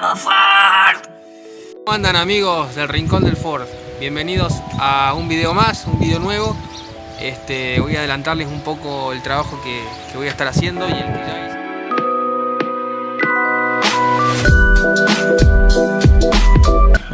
¡Vamos Ford! ¿Cómo andan amigos del Rincón del Ford? Bienvenidos a un video más, un video nuevo. Este, voy a adelantarles un poco el trabajo que, voy a estar haciendo y el que ya.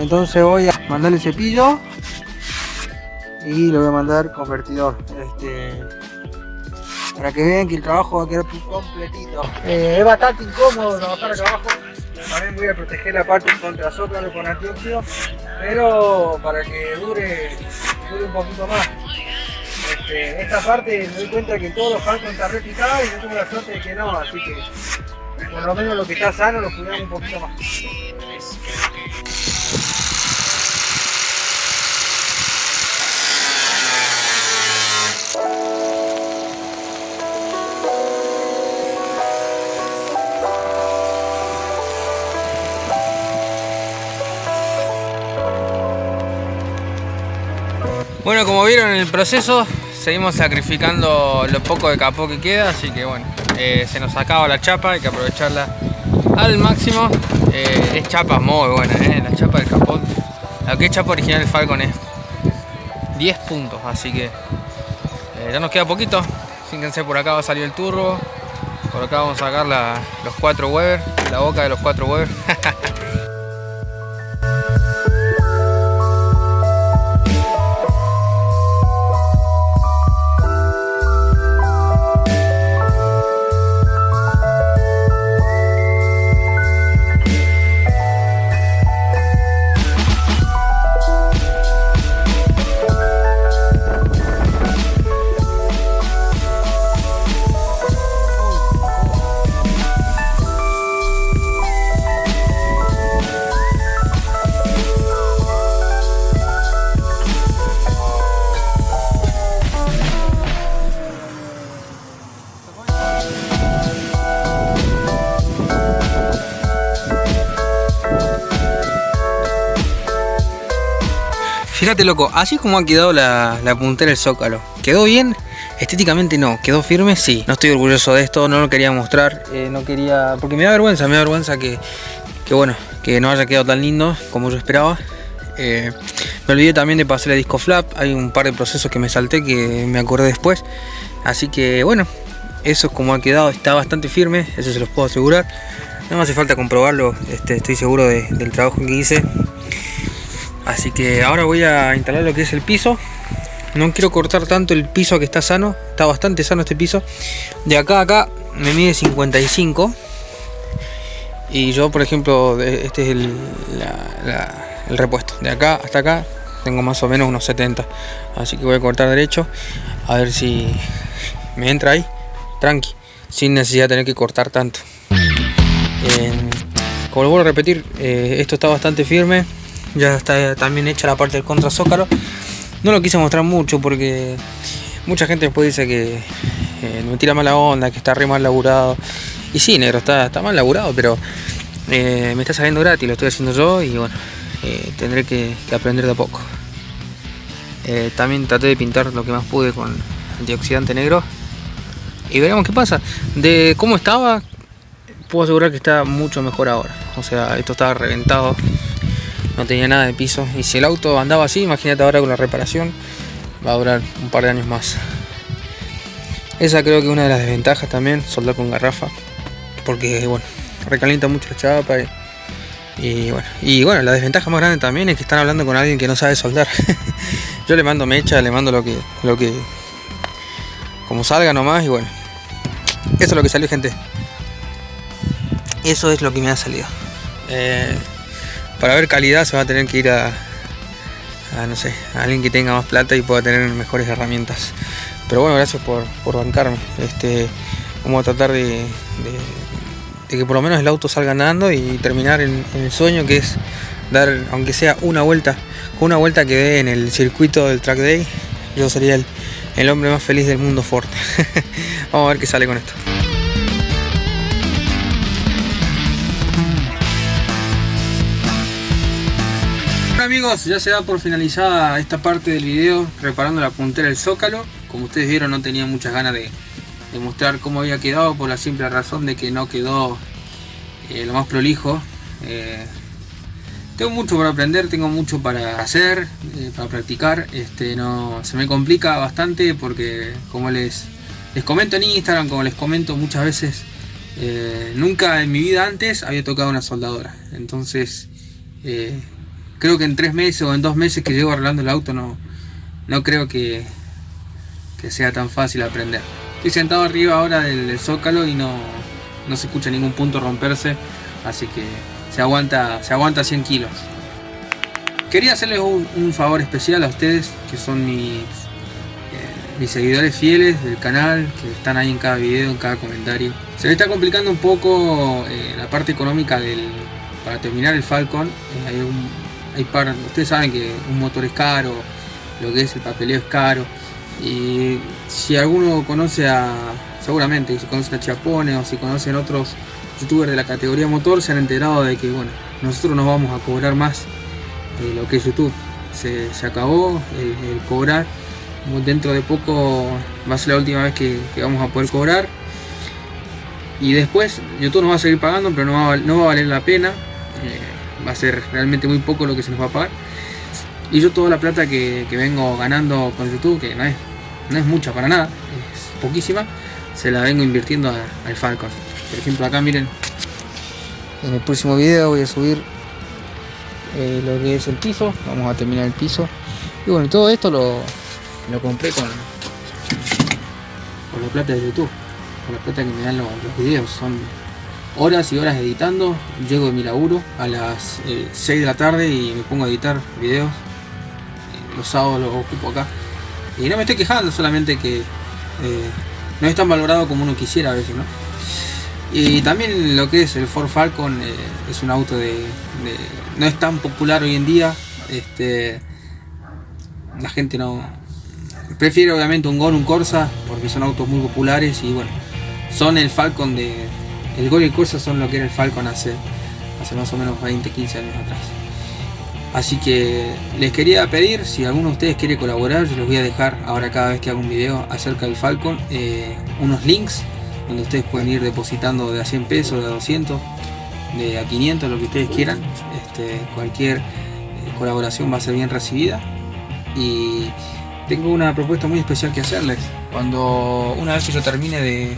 Entonces voy a mandarle cepillo y le voy a mandar convertidor. Este, para que vean que el trabajo va a quedar completito. Eh, es bastante incómodo trabajar acá abajo. También voy a proteger la parte contra zócalo con antióxido, pero para que dure, dure un poquito más. Este, esta parte me doy cuenta que todos los falcon están repicados y yo tengo la suerte de que no, así que por lo menos lo que está sano lo cuidamos un poquito más. Bueno, como vieron en el proceso, seguimos sacrificando lo poco de capó que queda, así que bueno, eh, se nos acaba la chapa, hay que aprovecharla al máximo. Eh, es chapa muy buena, eh, la chapa del capó. La que es chapa original del Falcon es 10 puntos, así que ya nos queda poquito. Fíjense, por acá va a salir el turbo, por acá vamos a sacar los 4 Weber, la boca de los 4 Weber. Fíjate loco, así como ha quedado la, puntera del zócalo. ¿Quedó bien? Estéticamente no, quedó firme, sí. No estoy orgulloso de esto, no lo quería mostrar, eh, no quería... Porque me da vergüenza, me da vergüenza que, que bueno, que no haya quedado tan lindo como yo esperaba. Eh, me olvidé también de pasar el disco flap, hay un par de procesos que me salté que me acordé después. Así que bueno, eso es como ha quedado, está bastante firme, eso se los puedo asegurar. No me hace falta comprobarlo, este, estoy seguro del trabajo que hice. Así que ahora voy a instalar lo que es el piso. No quiero cortar tanto el piso que está sano. Está bastante sano este piso. De acá a acá me mide 55. Y yo, por ejemplo, este es el, repuesto. De acá hasta acá tengo más o menos unos 70. Así que voy a cortar derecho. A ver si me entra ahí. Tranqui. Sin necesidad de tener que cortar tanto. como lo vuelvo a repetir, eh, esto está bastante firme ya está también hecha la parte del contra zócalo. No lo quise mostrar mucho porque mucha gente después dice que eh, me tira mala onda que está re mal laburado. Y sí negro está, está mal laburado pero eh, me está saliendo gratis lo estoy haciendo yo y bueno eh, tendré que, aprender de a poco. También traté de pintar lo que más pude con antioxidante negro y veremos qué pasa. De cómo estaba puedo asegurar que está mucho mejor ahora. O sea esto estaba reventado no tenía nada de piso. Y si el auto andaba así, imagínate ahora con la reparación, va a durar un par de años más. Esa creo que es una de las desventajas también, soldar con garrafa, porque bueno, recalienta mucho la chapa y, bueno, y bueno, la desventaja más grande también es que están hablando con alguien que no sabe soldar. Yo le mando mecha, le mando lo que, lo que, como salga nomás y bueno, eso es lo que salió gente. Eso es lo que me ha salido. Eh, para ver calidad se va a tener que ir a, no sé, a alguien que tenga más plata y pueda tener mejores herramientas. Pero bueno, gracias por, bancarme. Este, vamos a tratar de, que por lo menos el auto salga andando y terminar en, el sueño que es dar, aunque sea una vuelta, una vuelta que dé en el circuito del track day, yo sería el, el hombre más feliz del mundo Ford. vamos a ver qué sale con esto. Ya se da por finalizada esta parte del video reparando la puntera del zócalo. Como ustedes vieron no tenía muchas ganas de, mostrar cómo había quedado por la simple razón de que no quedó eh, lo más prolijo. Eh, tengo mucho para aprender, tengo mucho para hacer, eh, para practicar. Este, no, se me complica bastante porque como les, les comento en Instagram, como les comento muchas veces, nunca en mi vida antes había tocado una soldadora. Entonces creo que en tres meses o en dos meses que llego arreglando el auto no, no creo que, que sea tan fácil aprender. Estoy sentado arriba ahora del, zócalo y no, no, se escucha ningún punto romperse, así que se aguanta, se aguanta 100 kilos. Quería hacerles un, favor especial a ustedes, que son mis, eh, mis seguidores fieles del canal, que están ahí en cada video, en cada comentario. Se me está complicando un poco eh, la parte económica del, para terminar el Falcon. Eh, hay par, ustedes saben que un motor es caro, lo que es el papeleo es caro. Y si alguno conoce a, seguramente, si conocen a Chiapone o si conocen otros youtubers de la categoría motor, se han enterado de que, bueno, nosotros nos vamos a cobrar más de lo que es YouTube. Se, acabó el, cobrar. Dentro de poco va a ser la última vez que, vamos a poder cobrar. Y después YouTube nos va a seguir pagando, pero no va, no va a valer la pena. Eh, va a ser realmente muy poco lo que se nos va a pagar. Y yo toda la plata que, vengo ganando con YouTube, que no es no es mucha para nada, es poquísima, se la vengo invirtiendo al Falcon. Por ejemplo acá miren, en el próximo video voy a subir eh, lo que es el piso, vamos a terminar el piso. Y bueno, todo esto lo, lo compré con, con la plata de YouTube, con la plata que me dan los, videos, son horas y horas editando, llego de mi laburo a las 6 eh, de la tarde y me pongo a editar videos, eh, los sábados los ocupo acá y no me estoy quejando, solamente que eh, no es tan valorado como uno quisiera a veces, ¿no? Y también lo que es el Ford Falcon eh, es un auto de, no es tan popular hoy en día. Este, la gente no prefiere obviamente un Gol, un Corsa, porque son autos muy populares y bueno, son el Falcon de el Gol y el Corsa son lo que era el Falcon hace hace más o menos 20, 15 años atrás. Así que les quería pedir, si alguno de ustedes quiere colaborar, yo les voy a dejar ahora cada vez que hago un video acerca del Falcon, eh, unos links donde ustedes pueden ir depositando de a 100 pesos, de a 200, de a 500, lo que ustedes quieran. Este, cualquier eh, colaboración va a ser bien recibida. Y tengo una propuesta muy especial que hacerles. Cuando una vez que yo termine de,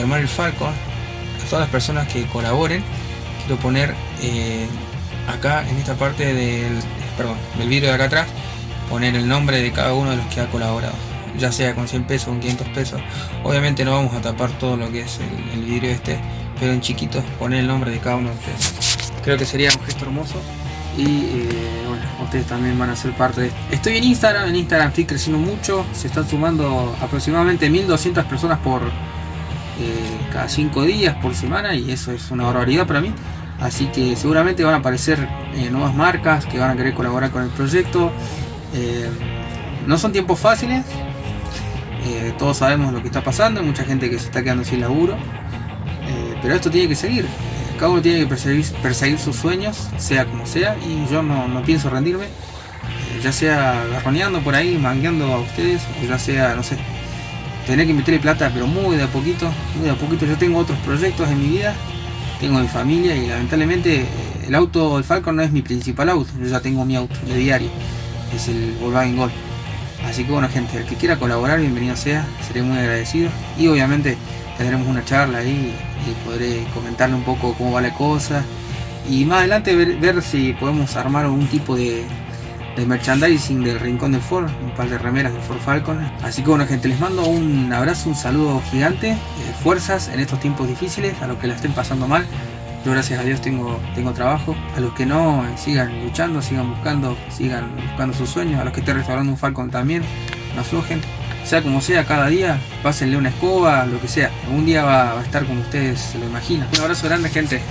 armar el Falcon, todas las personas que colaboren, quiero poner eh, acá en esta parte del, perdón, del vídeo de acá atrás poner el nombre de cada uno de los que ha colaborado. Ya sea con 100 pesos con 500 pesos. Obviamente no vamos a tapar todo lo que es el, el vídeo este pero en chiquito poner el nombre de cada uno de ustedes. Creo que sería un gesto hermoso. Y eh, bueno, ustedes también van a ser parte de esto. Estoy en Instagram, en Instagram estoy creciendo mucho, se están sumando aproximadamente 1200 personas por eh, cada 5 días por semana y eso es una barbaridad para mí. Así que seguramente van a aparecer eh, nuevas marcas que van a querer colaborar con el proyecto. Eh, no son tiempos fáciles, todos sabemos lo que está pasando, hay mucha gente que se está quedando sin laburo, pero esto tiene que seguir. Cada uno tiene que perseguir, sus sueños, sea como sea, y yo no, pienso rendirme, ya sea garroneando por ahí, mangueando a ustedes, o ya sea, no sé, tener que meterle plata, pero muy de a poquito, muy de a poquito. Yo tengo otros proyectos en mi vida tengo mi familia y lamentablemente eh, el auto, el Falcon no es mi principal auto, yo ya tengo mi auto de diario, es el Volkswagen Gol. Así que bueno gente, el que quiera colaborar, bienvenido sea, seré muy agradecido y obviamente tendremos una charla ahí y podré comentarle un poco cómo va la cosa y más adelante ver, si podemos armar algún tipo de, de merchandising del Rincón del Ford, un par de remeras del Ford Falcon. Así que bueno gente, les mando un abrazo, un saludo gigante, eh, fuerzas en estos tiempos difíciles, a los que la estén pasando mal. Yo gracias a Dios tengo, tengo trabajo. A los que no, eh, sigan luchando, sigan buscando, sigan buscando sus sueños. A los que estén restaurando un Falcon también, no aflojen. Sea como sea, cada día, pásenle una escoba, lo que sea. Algún día va, a estar como ustedes se lo imaginan. Un abrazo grande gente.